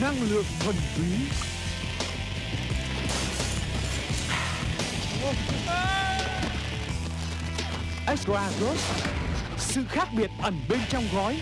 năng lượng thuần túy. Extra Gold Sự khác biệt ẩn bên trong gói.